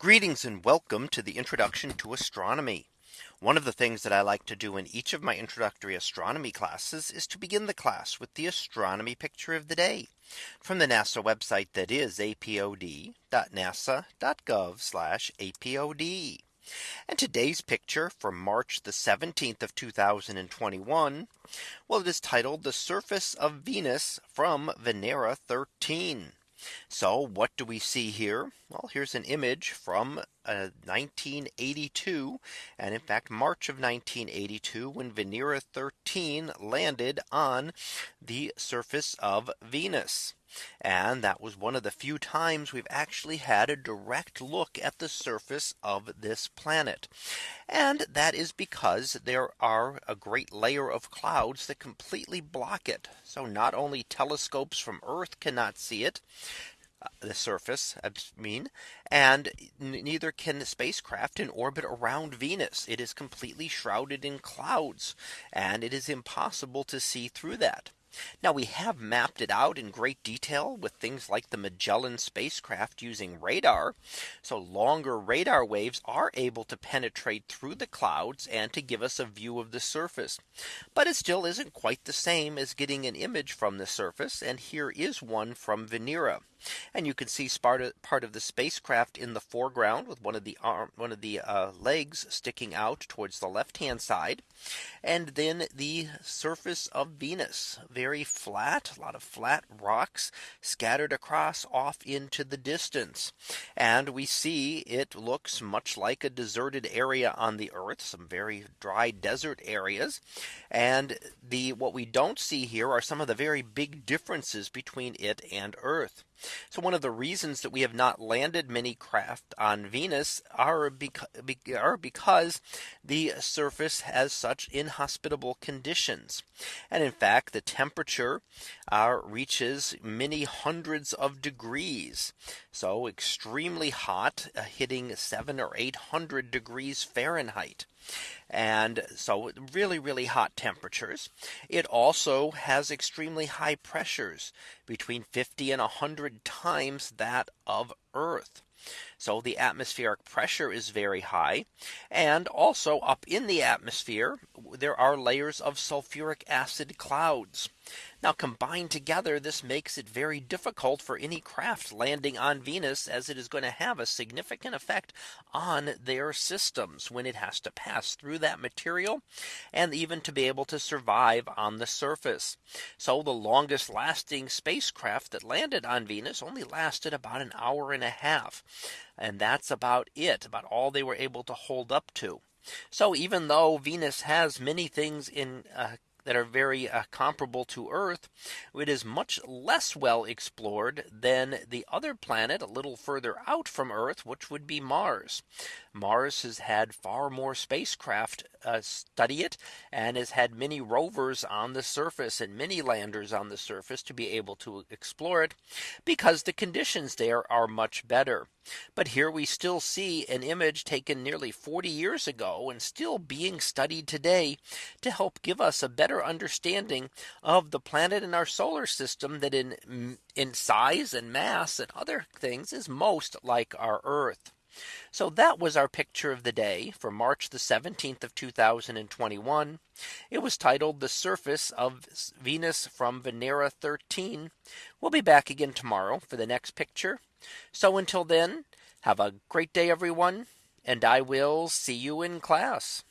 Greetings and welcome to the introduction to astronomy. One of the things that I like to do in each of my introductory astronomy classes is to begin the class with the astronomy picture of the day from the NASA website that is apod.nasa.gov apod. And today's picture from March the 17th of 2021. Well, it is titled the surface of Venus from Venera 13. So what do we see here? Well, here's an image from uh, 1982. And in fact, March of 1982, when Venera 13 landed on the surface of Venus. And that was one of the few times we've actually had a direct look at the surface of this planet. And that is because there are a great layer of clouds that completely block it. So not only telescopes from Earth cannot see it, uh, the surface I mean and neither can the spacecraft in orbit around Venus. It is completely shrouded in clouds and it is impossible to see through that. Now we have mapped it out in great detail with things like the Magellan spacecraft using radar. So longer radar waves are able to penetrate through the clouds and to give us a view of the surface. But it still isn't quite the same as getting an image from the surface. And here is one from Venera. And you can see part of, part of the spacecraft in the foreground with one of the arm one of the uh, legs sticking out towards the left hand side. And then the surface of Venus very flat a lot of flat rocks scattered across off into the distance. And we see it looks much like a deserted area on the earth some very dry desert areas. And the what we don't see here are some of the very big differences between it and Earth. So one of the reasons that we have not landed many craft on Venus are, beca are because the surface has such inhospitable conditions. And in fact, the temperature uh, reaches many hundreds of degrees. So extremely hot, uh, hitting seven or 800 degrees Fahrenheit. And so really, really hot temperatures. It also has extremely high pressures between 50 and 100 times that of Earth. So the atmospheric pressure is very high. And also up in the atmosphere, there are layers of sulfuric acid clouds. Now combined together, this makes it very difficult for any craft landing on Venus as it is going to have a significant effect on their systems when it has to pass through that material and even to be able to survive on the surface. So the longest lasting spacecraft that landed on Venus only lasted about an hour and a half. And that's about it about all they were able to hold up to. So even though Venus has many things in uh, that are very uh, comparable to Earth, it is much less well explored than the other planet a little further out from Earth, which would be Mars. Mars has had far more spacecraft uh, study it and has had many rovers on the surface and many landers on the surface to be able to explore it because the conditions there are much better. But here we still see an image taken nearly 40 years ago and still being studied today to help give us a better understanding of the planet in our solar system that in in size and mass and other things is most like our Earth. So that was our picture of the day for March the 17th of 2021. It was titled the surface of Venus from Venera 13. We'll be back again tomorrow for the next picture. So until then, have a great day, everyone. And I will see you in class.